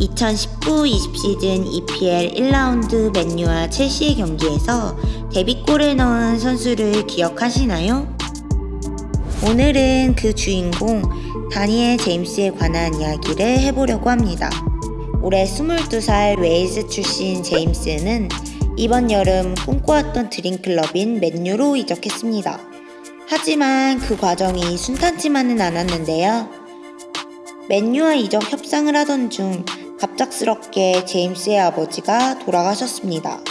(2019-20 시즌 EPL 1라운드 맨유와 첼시의 경기에서 데뷔골을 넣은 선수를 기억하시나요? 오늘은 그 주인공 다니엘 제임스에 관한 이야기를 해보려고 합니다. 올해 22살 웨일즈 출신 제임스는 이번 여름 꿈꿔왔던 드림클럽인 맨유로 이적했습니다. 하지만 그 과정이 순탄치만은 않았는데요. 맨유와 이적 협상을 하던 중 갑작스럽게 제임스의 아버지가 돌아가셨습니다.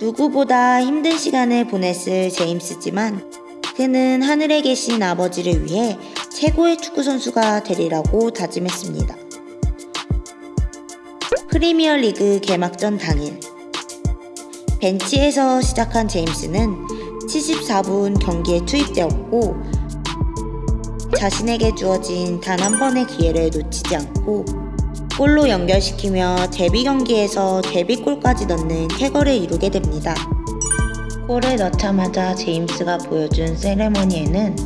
누구보다 힘든 시간을 보냈을 제임스지만 그는 하늘에 계신 아버지를 위해 최고의 축구 선수가 되리라고 다짐했습니다. 프리미어 리그 개막전 당일 벤치에서 시작한 제임스는 74분 경기에 투입되었고 자신에게 주어진 단 한 번의 기회를 놓치지 않고 골로 연결시키며 데뷔 경기에서 데뷔골까지 넣는 쾌거를 이루게 됩니다. 골을 넣자마자 제임스가 보여준 세레머니에는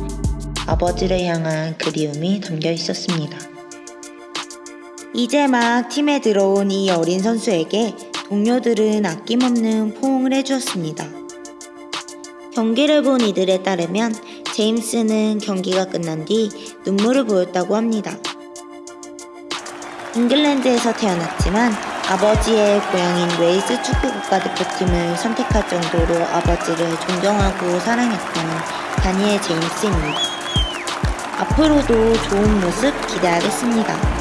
아버지를 향한 그리움이 담겨 있었습니다. 이제 막 팀에 들어온 이 어린 선수에게 동료들은 아낌없는 포옹을 해주었습니다. 경기를 본 이들에 따르면 제임스는 경기가 끝난 뒤 눈물을 보였다고 합니다. 잉글랜드에서 태어났지만 아버지의 고향인 웨일스 축구 국가대표팀을 선택할 정도로 아버지를 존경하고 사랑했던 다니엘 제임스입니다. 앞으로도 좋은 모습 기대하겠습니다.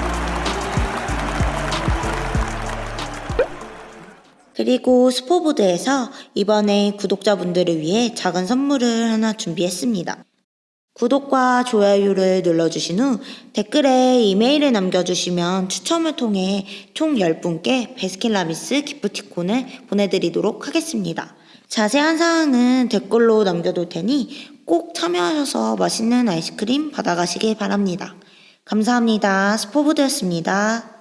그리고 스포보드에서 이번에 구독자분들을 위해 작은 선물을 하나 준비했습니다. 구독과 좋아요를 눌러주신 후 댓글에 이메일을 남겨주시면 추첨을 통해 총 10분께 베스킨라빈스 기프티콘을 보내드리도록 하겠습니다. 자세한 사항은 댓글로 남겨둘 테니 꼭 참여하셔서 맛있는 아이스크림 받아가시길 바랍니다. 감사합니다. 스포보드였습니다.